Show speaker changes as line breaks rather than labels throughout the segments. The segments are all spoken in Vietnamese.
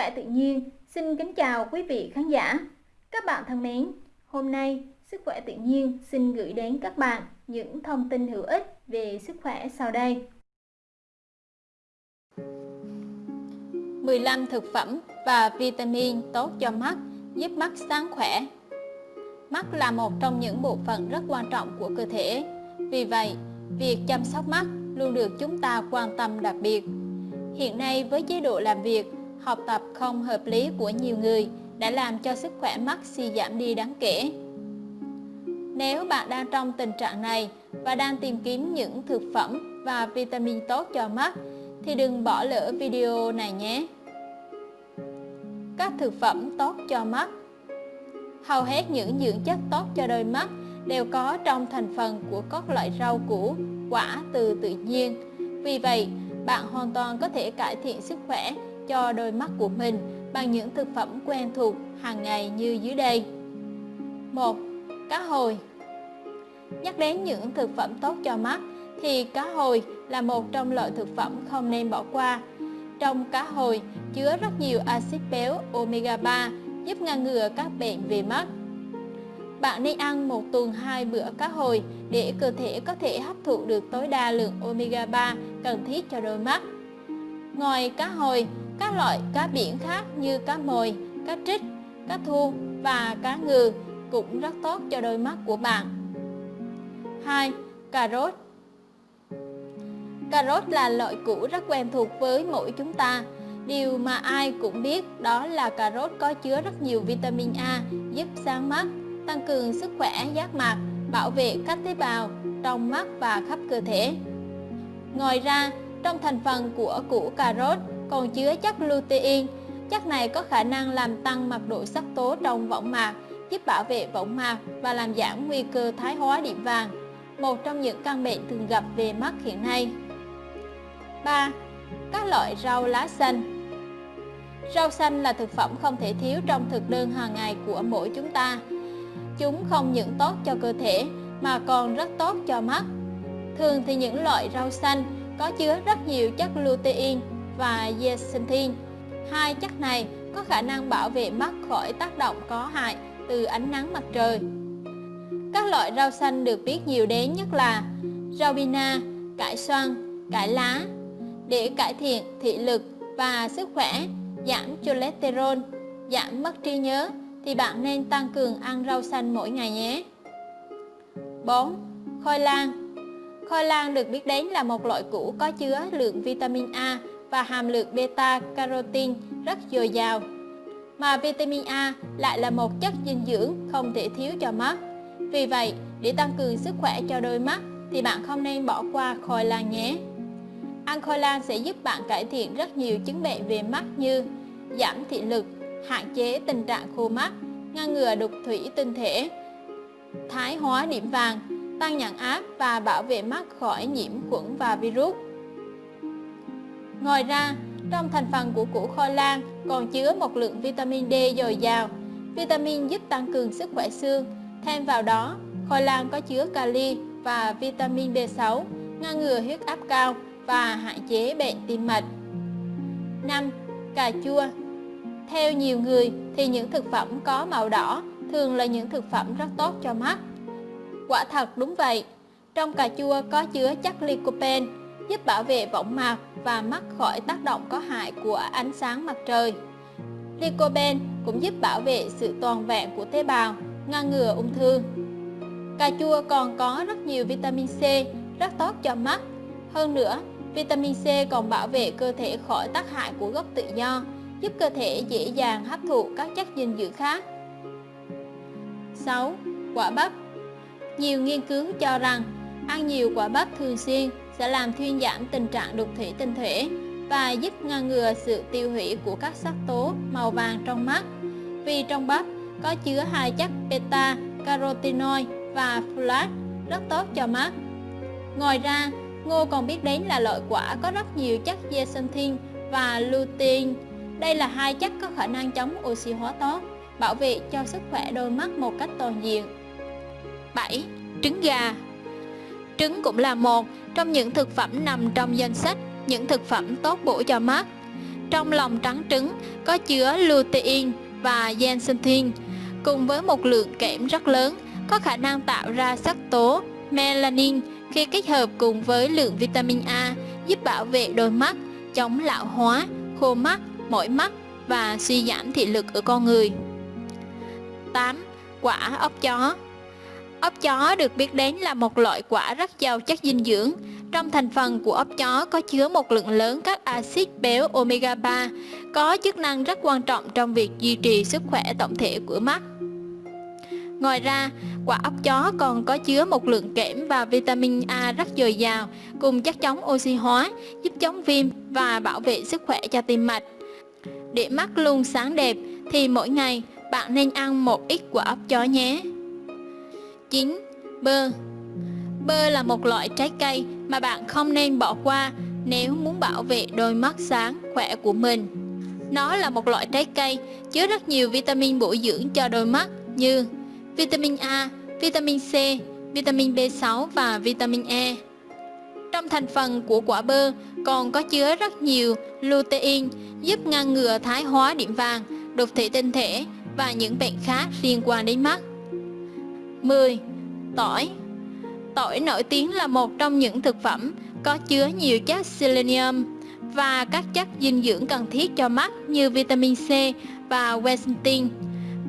khỏe tự nhiên xin kính chào quý vị khán giả. Các bạn thân mến, hôm nay Sức khỏe tự nhiên xin gửi đến các bạn những thông tin hữu ích về sức khỏe sau đây.
15 thực phẩm và vitamin tốt cho mắt giúp mắt sáng khỏe. Mắt là một trong những bộ phận rất quan trọng của cơ thể. Vì vậy, việc chăm sóc mắt luôn được chúng ta quan tâm đặc biệt. Hiện nay với chế độ làm việc, học tập không hợp lý của nhiều người đã làm cho sức khỏe mắt suy giảm đi đáng kể. Nếu bạn đang trong tình trạng này và đang tìm kiếm những thực phẩm và vitamin tốt cho mắt thì đừng bỏ lỡ video này nhé. Các thực phẩm tốt cho mắt Hầu hết những dưỡng chất tốt cho đôi mắt đều có trong thành phần của các loại rau củ, quả từ tự nhiên. Vì vậy, bạn hoàn toàn có thể cải thiện sức khỏe cho đôi mắt của mình bằng những thực phẩm quen thuộc hàng ngày như dưới đây. 1. Cá hồi Nhắc đến những thực phẩm tốt cho mắt thì cá hồi là một trong loại thực phẩm không nên bỏ qua. Trong cá hồi chứa rất nhiều axit béo omega 3 giúp ngăn ngừa các bệnh về mắt. Bạn nên ăn một tuần hai bữa cá hồi để cơ thể có thể hấp thụ được tối đa lượng omega 3 cần thiết cho đôi mắt. Ngoài cá hồi, các loại cá biển khác như cá mồi, cá trích, cá thu và cá ngừ cũng rất tốt cho đôi mắt của bạn. 2. Cà rốt Cà rốt là loại củ rất quen thuộc với mỗi chúng ta. Điều mà ai cũng biết đó là cà rốt có chứa rất nhiều vitamin A giúp sáng mắt, tăng cường sức khỏe giác mạc, bảo vệ các tế bào trong mắt và khắp cơ thể. Ngoài ra, trong thành phần của củ cà rốt còn chứa chất lutein. Chất này có khả năng làm tăng mật độ sắc tố trong võng mạc, giúp bảo vệ võng mạc và làm giảm nguy cơ thái hóa điểm vàng một trong những căn bệnh thường gặp về mắt hiện nay. 3. Các loại rau lá xanh Rau xanh là thực phẩm không thể thiếu trong thực đơn hàng ngày của mỗi chúng ta. Chúng không những tốt cho cơ thể mà còn rất tốt cho mắt. Thường thì những loại rau xanh có chứa rất nhiều chất lutein và zeaxanthin. Hai chất này có khả năng bảo vệ mắt khỏi tác động có hại từ ánh nắng mặt trời. Các loại rau xanh được biết nhiều đến nhất là rau bina, cải xoăn, cải lá để cải thiện thị lực và sức khỏe, giảm cholesterol, giảm mất trí nhớ thì bạn nên tăng cường ăn rau xanh mỗi ngày nhé. 4. Khoai lang Khoai lang được biết đến là một loại củ có chứa lượng vitamin A và hàm lượng beta-carotene rất dồi dào. Mà vitamin A lại là một chất dinh dưỡng không thể thiếu cho mắt. Vì vậy, để tăng cường sức khỏe cho đôi mắt thì bạn không nên bỏ qua khoai lang nhé. Ăn khoai lang sẽ giúp bạn cải thiện rất nhiều chứng bệnh về mắt như giảm thị lực, hạn chế tình trạng khô mắt, ngăn ngừa đục thủy tinh thể, thái hóa điểm vàng, tăng nhãn áp và bảo vệ mắt khỏi nhiễm khuẩn và virus. Ngoài ra, trong thành phần của củ khoai lang còn chứa một lượng vitamin D dồi dào. Vitamin giúp tăng cường sức khỏe xương, Thêm vào đó, khoai lang có chứa kali và vitamin B6, ngăn ngừa huyết áp cao và hạn chế bệnh tim mạch. 5. Cà chua Theo nhiều người thì những thực phẩm có màu đỏ thường là những thực phẩm rất tốt cho mắt. Quả thật đúng vậy, trong cà chua có chứa chất lycopene giúp bảo vệ võng mạc và mắt khỏi tác động có hại của ánh sáng mặt trời. Lycopene cũng giúp bảo vệ sự toàn vẹn của tế bào ngăn ngừa ung thư. Cà chua còn có rất nhiều vitamin C rất tốt cho mắt. Hơn nữa, vitamin C còn bảo vệ cơ thể khỏi tác hại của gốc tự do, giúp cơ thể dễ dàng hấp thụ các chất dinh dưỡng khác. 6. Quả bắp Nhiều nghiên cứu cho rằng ăn nhiều quả bắp thường xuyên sẽ làm thuyên giảm tình trạng đục thủy tinh thể và giúp ngăn ngừa sự tiêu hủy của các sắc tố màu vàng trong mắt. Vì trong bắp có chứa hai chất beta carotenoid và folate rất tốt cho mắt. Ngoài ra, ngô còn biết đến là loại quả có rất nhiều chất zeaxanthin và lutein. Đây là hai chất có khả năng chống oxy hóa tốt, bảo vệ cho sức khỏe đôi mắt một cách toàn diện. 7. Trứng gà Trứng cũng là một trong những thực phẩm nằm trong danh sách những thực phẩm tốt bổ cho mắt. Trong lòng trắng trứng có chứa lutein và zeaxanthin cùng với một lượng kẽm rất lớn có khả năng tạo ra sắc tố melanin khi kết hợp cùng với lượng vitamin A giúp bảo vệ đôi mắt, chống lão hóa, khô mắt, mỏi mắt và suy giảm thị lực ở con người. 8. Quả ốc chó Ốc chó được biết đến là một loại quả rất giàu chất dinh dưỡng. Trong thành phần của ốc chó có chứa một lượng lớn các axit béo omega 3, có chức năng rất quan trọng trong việc duy trì sức khỏe tổng thể của mắt. Ngoài ra, quả ốc chó còn có chứa một lượng kẽm và vitamin A rất dồi dào, cùng chất chống oxy hóa, giúp chống viêm và bảo vệ sức khỏe cho tim mạch. Để mắt luôn sáng đẹp thì mỗi ngày bạn nên ăn một ít quả ốc chó nhé. 9. Bơ Bơ là một loại trái cây mà bạn không nên bỏ qua nếu muốn bảo vệ đôi mắt sáng, khỏe của mình. Nó là một loại trái cây chứa rất nhiều vitamin bổ dưỡng cho đôi mắt như vitamin A, vitamin C, vitamin B6 và vitamin E. Trong thành phần của quả bơ còn có chứa rất nhiều lutein giúp ngăn ngừa thái hóa điểm vàng, đục thể tinh thể và những bệnh khác liên quan đến mắt. 10. Tỏi Tỏi nổi tiếng là một trong những thực phẩm có chứa nhiều chất selenium và các chất dinh dưỡng cần thiết cho mắt như vitamin C và quercetin.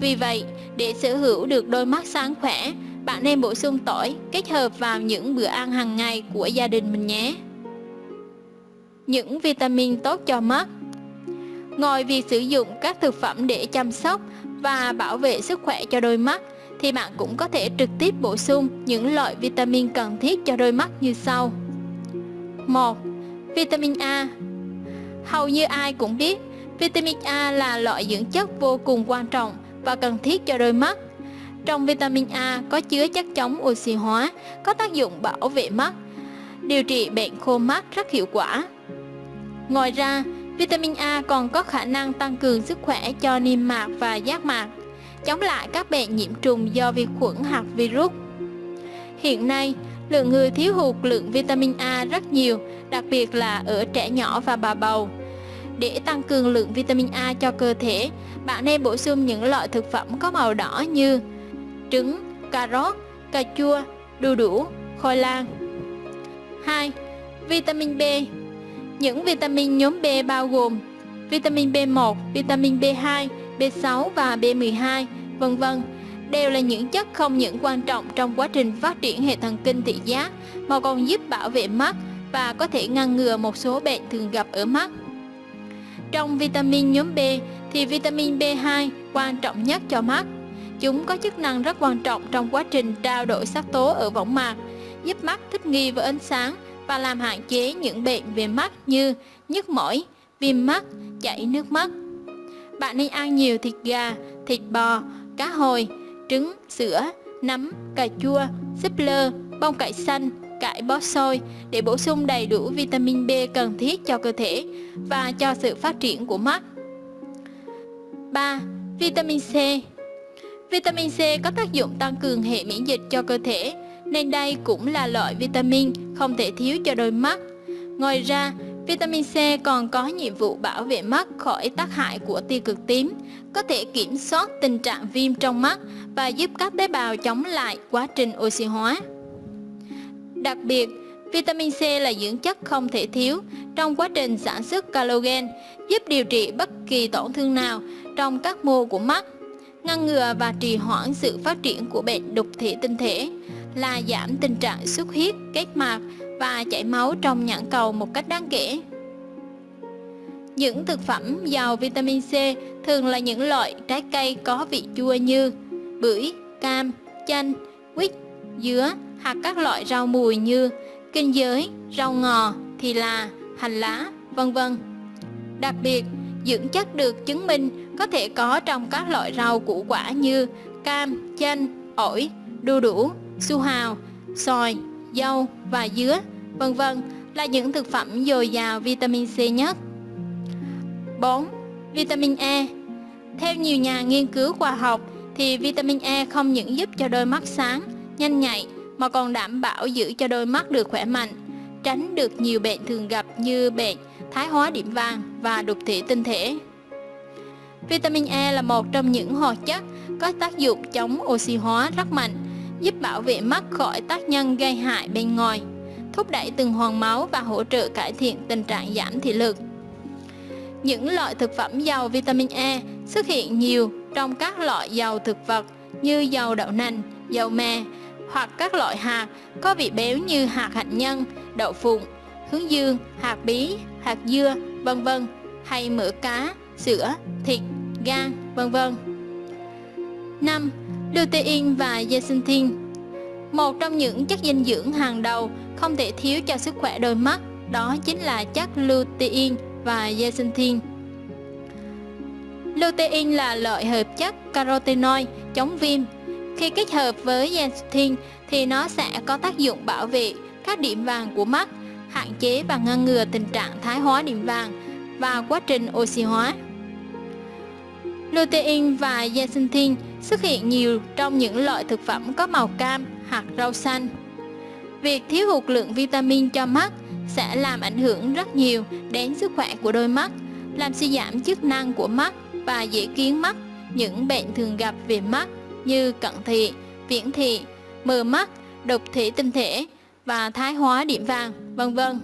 Vì vậy, để sở hữu được đôi mắt sáng khỏe, bạn nên bổ sung tỏi kết hợp vào những bữa ăn hàng ngày của gia đình mình nhé. Những vitamin tốt cho mắt Ngoài việc sử dụng các thực phẩm để chăm sóc và bảo vệ sức khỏe cho đôi mắt, thì bạn cũng có thể trực tiếp bổ sung những loại vitamin cần thiết cho đôi mắt như sau. 1. Vitamin A Hầu như ai cũng biết, vitamin A là loại dưỡng chất vô cùng quan trọng và cần thiết cho đôi mắt. Trong vitamin A có chứa chất chống oxy hóa, có tác dụng bảo vệ mắt, điều trị bệnh khô mắt rất hiệu quả. Ngoài ra, vitamin A còn có khả năng tăng cường sức khỏe cho niêm mạc và giác mạc, chống lại các bệnh nhiễm trùng do vi khuẩn hoặc virus. Hiện nay, lượng người thiếu hụt lượng vitamin A rất nhiều, đặc biệt là ở trẻ nhỏ và bà bầu. Để tăng cường lượng vitamin A cho cơ thể, bạn nên bổ sung những loại thực phẩm có màu đỏ như trứng, cà rốt, cà chua, đu đủ, khoai lang. 2. Vitamin B Những vitamin nhóm B bao gồm vitamin B1, vitamin B2, B6 và B12, vân vân đều là những chất không những quan trọng trong quá trình phát triển hệ thần kinh thị giác mà còn giúp bảo vệ mắt và có thể ngăn ngừa một số bệnh thường gặp ở mắt. Trong vitamin nhóm B thì vitamin B2 quan trọng nhất cho mắt. Chúng có chức năng rất quan trọng trong quá trình trao đổi sắc tố ở võng mạc, giúp mắt thích nghi với ánh sáng và làm hạn chế những bệnh về mắt như nhức mỏi, viêm mắt, chảy nước mắt. Bạn nên ăn nhiều thịt gà, thịt bò, cá hồi, trứng, sữa, nấm, cà chua, súp lơ, bông cải xanh, cải bó xôi để bổ sung đầy đủ vitamin B cần thiết cho cơ thể và cho sự phát triển của mắt. 3. Vitamin C Vitamin C có tác dụng tăng cường hệ miễn dịch cho cơ thể, nên đây cũng là loại vitamin không thể thiếu cho đôi mắt. Ngoài ra, vitamin C còn có nhiệm vụ bảo vệ mắt khỏi tác hại của tia cực tím, có thể kiểm soát tình trạng viêm trong mắt và giúp các tế bào chống lại quá trình oxy hóa. Đặc biệt, vitamin C là dưỡng chất không thể thiếu trong quá trình sản xuất collagen, giúp điều trị bất kỳ tổn thương nào trong các mô của mắt, ngăn ngừa và trì hoãn sự phát triển của bệnh đục thể tinh thể, là giảm tình trạng xuất huyết, kết mạc và chảy máu trong nhãn cầu một cách đáng kể. Những thực phẩm giàu vitamin C thường là những loại trái cây có vị chua như bưởi, cam, chanh, quýt, dứa hoặc các loại rau mùi như kinh giới, rau ngò, thì là, hành lá, vân vân. Đặc biệt, dưỡng chất được chứng minh có thể có trong các loại rau củ quả như cam, chanh, ổi, đu đủ, su hào, xoài, dâu và dứa, vân vân là những thực phẩm dồi dào vitamin C nhất. 4. Vitamin E Theo nhiều nhà nghiên cứu khoa học thì vitamin E không những giúp cho đôi mắt sáng, nhanh nhạy mà còn đảm bảo giữ cho đôi mắt được khỏe mạnh, tránh được nhiều bệnh thường gặp như bệnh thái hóa điểm vàng và đục thủy tinh thể. Vitamin E là một trong những hoạt chất có tác dụng chống oxy hóa rất mạnh, giúp bảo vệ mắt khỏi tác nhân gây hại bên ngoài, thúc đẩy tuần hoàn máu và hỗ trợ cải thiện tình trạng giảm thị lực. Những loại thực phẩm giàu vitamin E xuất hiện nhiều trong các loại dầu thực vật như dầu đậu nành, dầu mè hoặc các loại hạt có vị béo như hạt hạnh nhân, đậu phụng, hướng dương, hạt bí, hạt dưa, vân vân hay mỡ cá, sữa, thịt, gan, vân vân. 5. Lutein và zeaxanthin một trong những chất dinh dưỡng hàng đầu không thể thiếu cho sức khỏe đôi mắt đó chính là chất lutein và zeaxanthin. Lutein là loại hợp chất carotenoid chống viêm. Khi kết hợp với zeaxanthin thì nó sẽ có tác dụng bảo vệ các điểm vàng của mắt, hạn chế và ngăn ngừa tình trạng thái hóa điểm vàng và quá trình oxy hóa. Lutein và zeaxanthin xuất hiện nhiều trong những loại thực phẩm có màu cam hoặc rau xanh. Việc thiếu hụt lượng vitamin cho mắt sẽ làm ảnh hưởng rất nhiều đến sức khỏe của đôi mắt, làm suy giảm chức năng của mắt và dễ kiến mắt những bệnh thường gặp về mắt như cận thị, viễn thị, mờ mắt, đục thủy tinh thể và thái hóa điểm vàng, vân vân.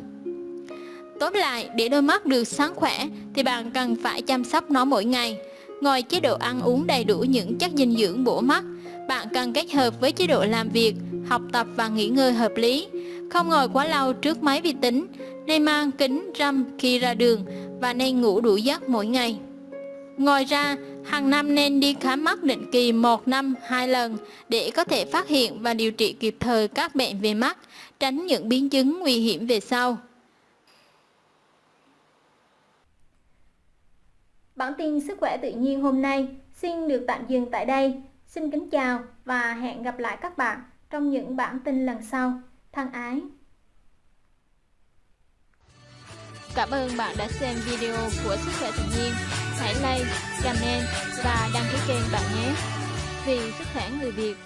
Tóm lại, để đôi mắt được sáng khỏe thì bạn cần phải chăm sóc nó mỗi ngày. Ngoài chế độ ăn uống đầy đủ những chất dinh dưỡng bổ mắt, bạn cần kết hợp với chế độ làm việc, học tập và nghỉ ngơi hợp lý. Không ngồi quá lâu trước máy vi tính, nên mang kính râm khi ra đường và nên ngủ đủ giấc mỗi ngày. Ngoài ra, hàng năm nên đi khám mắt định kỳ một năm hai lần để có thể phát hiện và điều trị kịp thời các bệnh về mắt, tránh những biến chứng nguy hiểm về sau.
Bản tin sức khỏe tự nhiên hôm nay xin được tạm dừng tại đây. Xin kính chào và hẹn gặp lại các bạn trong những bản tin lần sau. Thân ái!
Cảm ơn bạn đã xem video của Sức khỏe tự nhiên. Hãy like, comment và đăng ký kênh bạn nhé. Vì sức khỏe người Việt